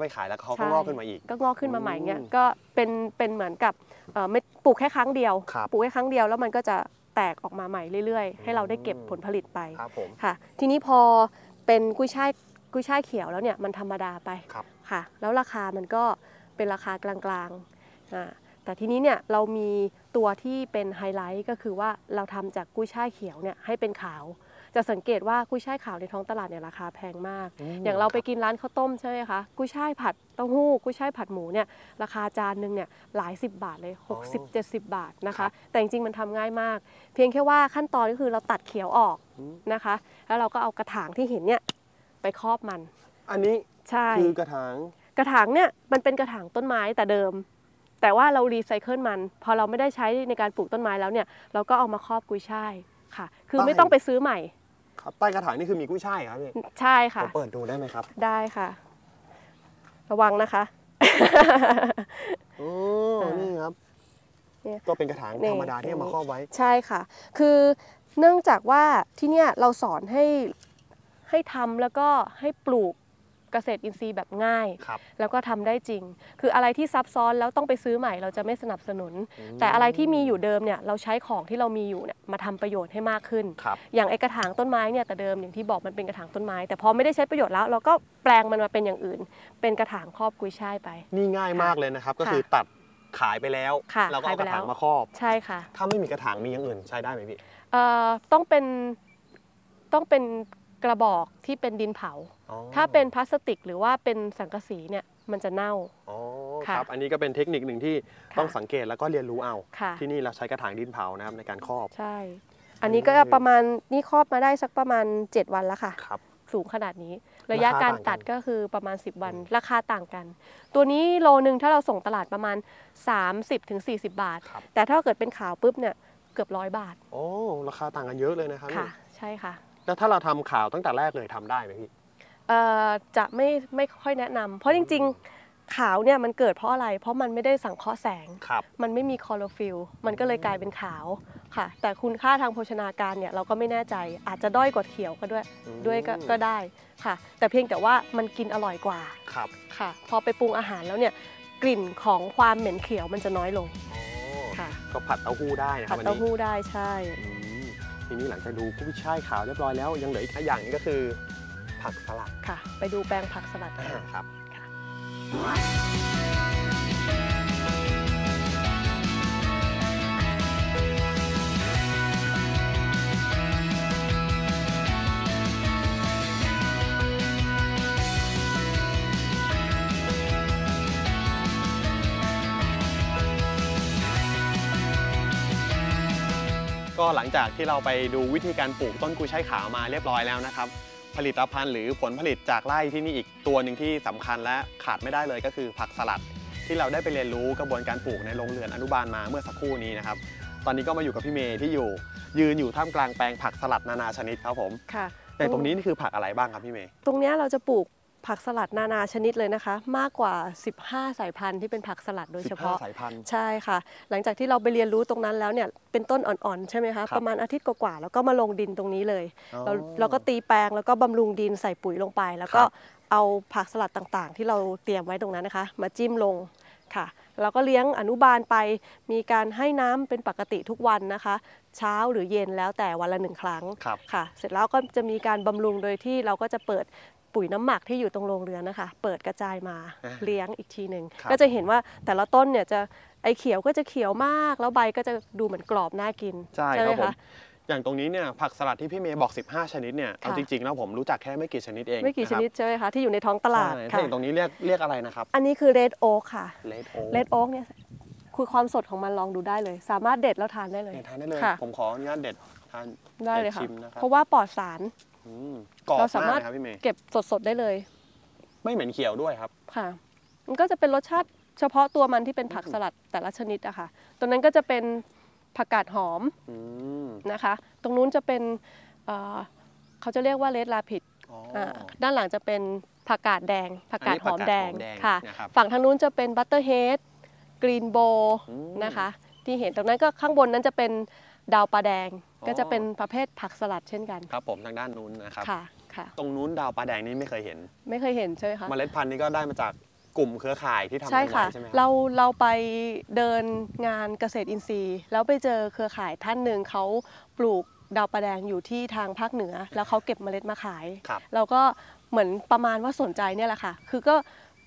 แล้วก็ไปขายแล้วเขาก็ใช่งอกขึ้นมาอีก ก็งอกขึ้นมาใหม่เงี้ยอืมก็เป็นเป็นเหมือนกับเอ่อไม่ปลูกแค่ครั้งเดียว ครับปลูกแค่ครั้งเดียวแล้วมันก็จะแตกออกมาใหม่เรื่อยๆ ให้เราได้เก็บอืม ผลผลิตไปครับผม ค่ะ ทีนี้พอเป็นกุ้ยช่ายกุ้ยช่ายเขียวแล้วเนี่ยมันธรรมดาไปครับ ค่ะ แล้วราคามันก็เป็นราคากลางๆอ่าแต่ทีนี้เนี่ยเรามีตัวที่เป็นไฮไลท์ก็คือว่าเราทำจากกุ้ยช่ายเขียวเนี่ยให้เป็นขาว จะสังเกตว่ากุ้ยช่ายขาวในท้องตลาดเนี่ยราคาแพงมากมอย่างเราไปกินร้านข้าวต้มใช่ไหมคะกุ้ยช่ายผัดเต้าหู้กุ้ยช่ายผัดหมูเนี่ยราคาจานหนึ่งเนี่ยหลายสิบบาทเลยอ๋อ60 70 บาทนะครัคะบแต่จริงๆมันทำง่ายมาก เพียงแค่ว่าขั้นตอนก็คือเราตัดเขียวออกอืมนะคะ แล้วเราก็เอากระถางที่เห็นเนี่ยไปครอบมัน อันนี้ใช่คือกระถางกระถางเนี่ยมันเป็นกระถางต้นไม้แต่เดิม แต่ว่าเรารีไซเคิลมัน พอเราไม่ได้ใช้ในการปลูกต้นไม้แล้วเนี่ย เราก็เอามาครอบกุยช่ายค่ะ คือไม่ต้องไปซื้อใหม่ ครับใต้กระถางนี่คือมีกุ้ยช่ายครับพี่ใช่ผค่ะมเปิดดูได้ไหมครับได้ค่ะ ระวังนะคะ โอ้อ่านี่นี่ครับ เนี่ยก็เป็นกระถางนี่ธรรมดาที่เอามาครอบไว้ ใช่ค่ะ คือเนื่องจากว่าที่เนี่ยเราสอนให้ให้ทำแล้วก็ให้ปลูก เกษตรอินทรีย์แบบง่าย ครับ แล้วก็ทำได้จริง คืออะไรที่ซับซ้อนแล้วต้องไปซื้อใหม่เราจะไม่สนับสนุนอืมแต่อะไรที่มีอยู่เดิมเนี่ยเราใช้ของที่เรามีอยู่เนี่ยมาทำประโยชน์ให้มากขึ้น ครับ อย่างไอกระถางต้นไม้เนี่ยแต่เดิมอย่างที่บอกมันเป็นกระถางต้นไม้ แต่พอไม่ได้ใช้ประโยชน์แล้วเราก็แปลงมันมาเป็นอย่างอื่น เป็นกระถางครอบกุยช่ายไป นี่ง่ายมากเลยนะครับ ก็ค่ะคือตัดขายไปแล้วค่ะเราก็เอาขายกไประแล้ถางวมาครอบ ใช่ค่ะถ้าไม่มีกระถางมีอย่างอื่นใช้ได้ไหมพี่ เอ่อต้องเป็นต้องเป็นกระบอกที่เป็นดินเผาอ๋อ ถ้าเป็นพลาสติกหรือว่าเป็นสังกะสีเนี่ยมันจะเน่าอ๋อค่ะครับ อันนี้ก็เป็นเทคนิคหนึ่งที่ค่ะต้องสังเกตแล้วก็เรียนรู้เอา ค่ะ ที่นี่เราใช้กระถางดินเผานะครับในการครอบ ใช่ อันนี้ก็ประมาณนี่ครอบมาได้สักประมาณ 7 วันแล้วค่ะ ครับ สูงขนาดนี้ ระยะราคาการต่างกันตัดก็คือประมาณ 10 วัน ราคาต่างกัน ตัวนี้โลนึงถ้าเราส่งตลาดประมาณ 30-40 บาท ครับ แต่ถ้าเกิดเป็นขาวปุ๊บเนี่ยเกือบร้อยบาท โอ้ ราคาต่างกันเยอะเลยนะครับค่ะ ใช่ค่ะ แล้วถ้าเราทำข่าวตั้งแต่แรกเลยทำได้ไหมพี่เอ่อ จะไม่ไม่ค่อยแนะนำเพราะจริง ๆ ขาวเนี่ยมันเกิดเพราะอะไร เพราะมันไม่ได้สังเคราะห์แสง ครับ มันไม่มีคลอโรฟิลล์มันก็เลยกลายเป็นขาวค่ะ แต่คุณค่าทางโภชนาการเนี่ยเราก็ไม่แน่ใจอาจจะด้อยกว่าเขียวก็ด้วยอืมด้วยก็ก็ได้ค่ะ แต่เพียงแต่ว่ามันกินอร่อยกว่าครับค่ะ พอไปปรุงอาหารแล้วเนี่ยกลิ่นของความเหม็นเขียวมันจะน้อยลงอ๋อค่ะก็ผัดเต้าหู้ได้นะคผัรัดบอันเต้านี้หู้ได้ใช่ อืมทีนี้หลังจากดูกุ้ยช่ายขาวเรียบร้อยแล้วยังเหลืออีกอย่างหนึงก็คือ ผักสลัดค่ะ ไปดูแปลงผักสลัดอ่ากันครับค่ะก็หลังจากที่เราไปดูวิธีการปลูกต้นกุยช่ายขาวมาเรียบร้อยแล้วนะครับ ผลิตภัณฑ์หรือผลผลิตจากไร่ที่นี่อีกตัวหนึ่งที่สำคัญและขาดไม่ได้เลยก็คือผักสลัด ที่เราได้ไปเรียนรู้กระบวนการปลูกในโรงเรือนอนุบาลมาเมื่อสักครู่นี้นะครับตอนนี้ก็มาอยู่กับพี่เมย์ที่อยู่ ยืนอยู่ท่ามกลางแปลงผักสลัดนานาชนิดครับผมค่ะแต่ตรงนี้นี่คือผักอะไรบ้างครับพี่เมย์ตรงเนี้ยเราจะปลูก ผักสลัดนานาชนิดเลยนะคะ มากกว่า 15 สายพันธุ์ที่เป็นผักสลัดโดยเฉพาะ15สายพันธุ์ใช่ค่ะ หลังจากที่เราไปเรียนรู้ตรงนั้นแล้วเนี่ยเป็นต้นอ่อนๆใช่ไหมครัคะบประมาณอาทิตย์กว่าๆแล้วก็มาลงดินตรงนี้เลยอ๋อเราเราก็ตีแปลงแล้วก็บำรุงดินใส่ปุ๋ยลงไป แล้วก็ครับเอาผักสลัดต่างๆ ที่เราเตรียมไว้ตรงนั้นนะคะ มาจิ้มลงค่ะเราก็เลี้ยงอนุบาลไป มีการให้น้ำเป็นปกติทุกวันนะคะ เช้าหรือเย็นแล้วแต่วันละหนึ่งครั้งครับค่ะ เสร็จแล้วก็จะมีการบำรุงโดยที่เราก็จะเปิด ปุ๋ยน้ำหมักที่อยู่ตรงโรงเรือนนะคะ เปิดกระจายมาอ่าเลี้ยงอีกทีหนึ่งครับ ก็จะเห็นว่าแต่ละต้นเนี่ยจะไอเขียวก็จะเขียวมาก แล้วใบก็จะดูเหมือนกรอบน่ากินใช่ไหคมรับผม คะ อย่างตรงนี้เนี่ยผักสลัดที่พี่เมย์บอก 15 ชนิดเนี่ยเอาค่ะ จริงๆแล้วผมรู้จักแค่ไม่กี่ชนิดเองไม่กี่ชนิดะใช่ไหมคะที่อยู่ในท้องตครับลาดใช่ถ้าค่ะ อย่างตรงนี้เรียกเรียกอะไรนะครับอันนี้คือ red oak ค่ะเลดโอ red oak เนี่ยคือความสดของมันลองดูได้เลย สามารถเด็ดแล้วทานได้เลย เนี่ยทานได้เลย ค่ะ ผมขออนุญาตเด็ดทาน ได้เลยค่ะชิมนะครับ เพราะว่าปลอดสาร อืมกรอบเราสามามารกถนะครับพี่เมย์เก็บสดๆได้เลยไม่เหม็นเขียวด้วยครับ ค่ะ มันก็จะเป็นรสชาติเฉพาะตัวมันที่เป็นผักสลัดแต่ละชนิดอะค่ะตัวนั้นก็จะเป็นผักกาดหอมอืมนะคะ ตรงนู้นจะเป็นเอ่อเขาจะเรียกว่า red rapid อ๋อด้านหลังจะเป็นผักกาดแดงผักกาดหอมแดงอันนี้ผักกาดหอมแดงค่ะ นะครับ ฝั่งทางนู้นจะเป็น butterhead green oak อืม นะคะ ที่เห็นตรงนั้นก็ข้างบนนั้นจะเป็นดาวปลาแดงอ๋อ ก็จะเป็นประเภทผักสลัดเช่นกันครับผมทางด้านนู้นนะครับค่ะค่ะ ตรงนู้นดาวปลาแดงนี่ไม่เคยเห็น ไม่เคยเห็นใช่ไหมคะเมล็ดพันธุ์นี่ก็ได้มาจากกลุ่มเครือข่ายที่ทำใช่กันค่ะไว้ใช่ไหมครับเราเราไปเดินงานเกษตรอินทรีย์ แล้วไปเจอเครือข่ายท่านหนึ่งเขาปลูกดาวประแดงอยู่ที่ทางภาคเหนือ แล้วเขาเก็บเมล็ดมาขาย ครับ เราก็เหมือนประมาณว่าสนใจเนี่ยแหละค่ะ คือก็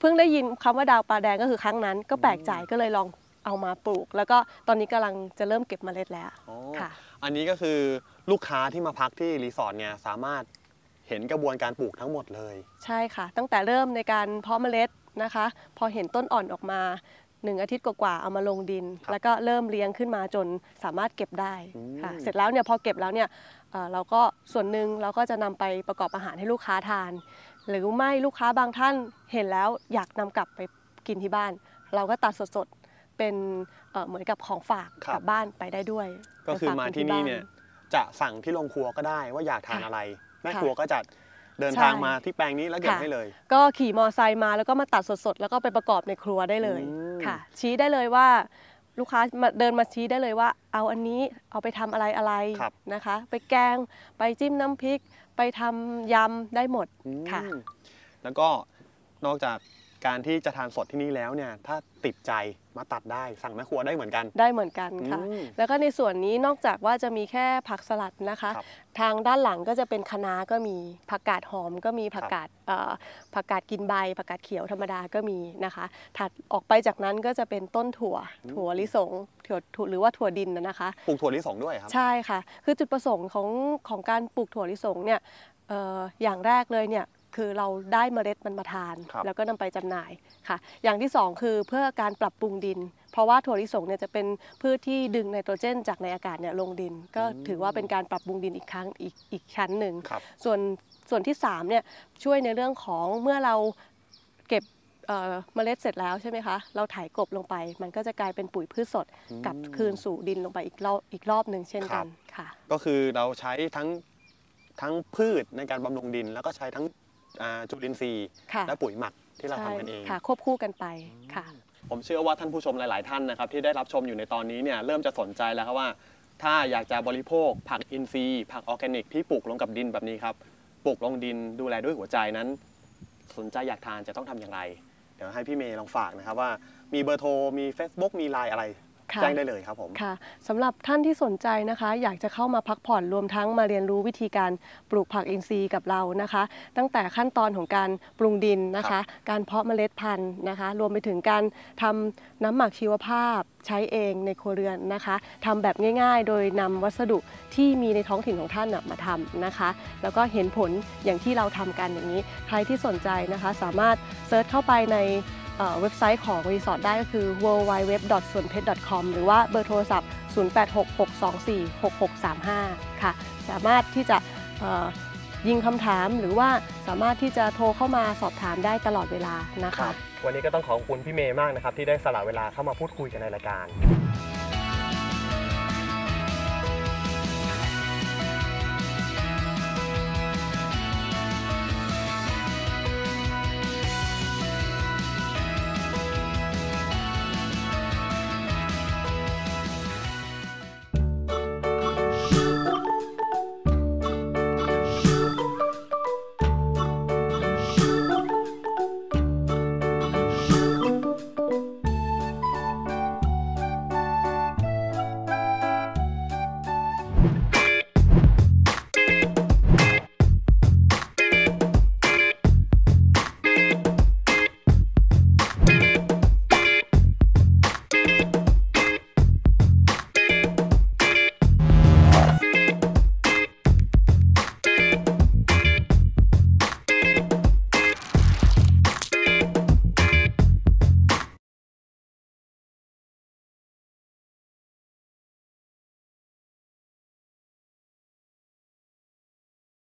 เพิ่งได้ยินคำว่าดาวปลาแดงก็คือครั้งนั้น ก็แปลกใจก็เลยลอง เอามาปลูก แล้วก็ตอนนี้กำลังจะเริ่มเก็บเมล็ดแล้วอ๋อค่ะ อันนี้ก็คือลูกค้าที่มาพักที่รีสอร์ทเนี่ยสามารถเห็นกระบวนการปลูกทั้งหมดเลย ใช่ค่ะ ตั้งแต่เริ่มในการเพาะเมล็ดนะคะ พอเห็นต้นอ่อนออกมาหนึ่งอาทิตย์กว่าๆเอามาลงดิน ครับแล้วก็เริ่มเลี้ยงขึ้นมาจนสามารถเก็บได้อืมค่ะเสร็จแล้วเนี่ยพอเก็บแล้วเนี่ยเอ่อเราก็ส่วนหนึ่งเราก็จะนำไปประกอบอาหารให้ลูกค้าทาน หรือไม่ลูกค้าบางท่านเห็นแล้วอยากนำกลับไปกินที่บ้าน เราก็ตัดสดๆ เป็นเอ่อเหมือนกับของฝากครับกลับบ้านไปได้ด้วย ก็คือไปฝมาคที่นี่บ้าเนี่ยจะสั่งที่โรงครัวก็ได้ว่าอยากทานค่ะอะไร แม่ค่ะครัวก็จะเดินใช่ทางมาที่แปลงนี้แล้วเก็บค่ะให้เลย ก็ขี่มอไซค์มาแล้วก็มาตัดสดๆ แล้วก็ไปประกอบในครัวได้เลยอืมค่ะ ชี้ได้เลยว่าลูกค้ามาเดินมาชี้ได้เลยว่า เอาอันนี้เอาไปทำอะไรอะไรครับนะคะ ไปแกงไปจิ้มน้ำพริก ไปทำยำได้หมดอืมค่ะ แล้วก็นอกจาก การที่จะทานสดที่นี่แล้วเนี่ยถ้าติดใจมาตัดได้สั่งแม่ครัวได้เหมือนกัน ได้เหมือนกันค่ะ อืม แล้วก็ในส่วนนี้นอกจากว่าจะมีแค่ผักสลัดนะคะ ครับทางด้านหลังก็จะเป็นคะน้าก็มีผักกาดหอมก็มีผักกาดเอ่อผักกาดกินใบผักกาดเขียวธรรมดาก็มีนะคะ ถัดออกไปจากนั้นก็จะเป็นต้นถั่วถั่วลิสงถั่วถั่วหรือว่าถั่วดินนะนะคะ ปลูกถั่วลิสงด้วยครับ ใช่ค่ะ คือจุดประสงค์ของของการปลูกถั่วลิสงเนี่ยเอ่ออย่างแรกเลยเนี่ย คือเราได้เมล็ดมันมาทาน ครับ แล้วก็นำไปจำหน่ายค่ะ อย่างที่สองคือเพื่อการปรับปรุงดิน เพราะว่าถั่วลิสงเนี่ยจะเป็นพืชที่ดึงไนโตรเจน จากในอากาศเนี่ยลงดิน ก็ถือว่าเป็นการปรับปรุงดินอีกครั้งอีกอีกชั้นหนึ่ง ครับส่วนส่วนที่3เนี่ยช่วยในเรื่องของเมื่อเราเก็บเอ่อเมล็ดเสร็จแล้วใช่ไหมคะเราถ่ายกลบลงไป มันก็จะกลายเป็นปุ๋ยพืชสดอืมกลับคืนสู่ดินลงไปอีกรอบอีกรอบหนึ่งเช่นครักับนค่ะ ก็คือเราใช้ทั้งทั้งพืชในการบำรุงดิน แล้วก็ใช้ทั้งอ่า จุลินทรีย์ค่ะและปุ๋ยหมักที่เราใช่ทำกันเองค่ะ ควบคู่กันไปค่ะ ผมเชื่อว่าท่านผู้ชมหลาย ๆ ท่านนะครับที่ได้รับชมอยู่ในตอนนี้เนี่ยเริ่มจะสนใจแล้วครับว่า ถ้าอยากจะบริโภค ผักอินทรีย์ผักออร์แกนิกที่ปลูกลงกับดินแบบนี้ครับปลูกลงดินดูแลด้วยหัวใจนั้น สนใจอยากทานจะต้องทำอย่างไร เดี๋ยวให้พี่เมย์ลองฝากนะครับว่ามีเบอร์โทรมี Facebook มีไลน์อะไรค่ะ แจ้งได้เลยครับผมค่ะสำหรับท่านที่สนใจนะคะ อยากจะเข้ามาพักผ่อนรวมทั้งมาเรียนรู้วิธีการปลูกผักอินทรีย์กับเรานะคะ ตั้งแต่ขั้นตอนของการปรุงดินนะคะ การเพาะเมล็ดพันธุ์นะคะ รวมไปถึงการทำน้ำหมักชีวภาพใช้เองในครัวเรือนนะคะทำแบบง่าย ๆ โดยนำวัสดุที่มีในท้องถิ่นของท่านน่ะมาทำนะคะ แล้วก็เห็นผลอย่างที่เราทำกันอย่างนี้ ใครที่สนใจนะคะ สามารถ search เข้าไปใน เว็บไซต์ของรีสอร์ทได้ก็คือ w w w s o n p e t c o m หรือว่าเบอร์โทรศัพท์ 0866246635 ค่ะ สามารถที่จะยิงคำถามหรือว่าสามารถที่จะโทรเข้ามาสอบถามได้ตลอดเวลานะคะ วันนี้ก็ต้องขอบคุณพี่เมย์มากนะครับ ที่ได้สละเวลาเข้ามาพูดคุยกันในรายการ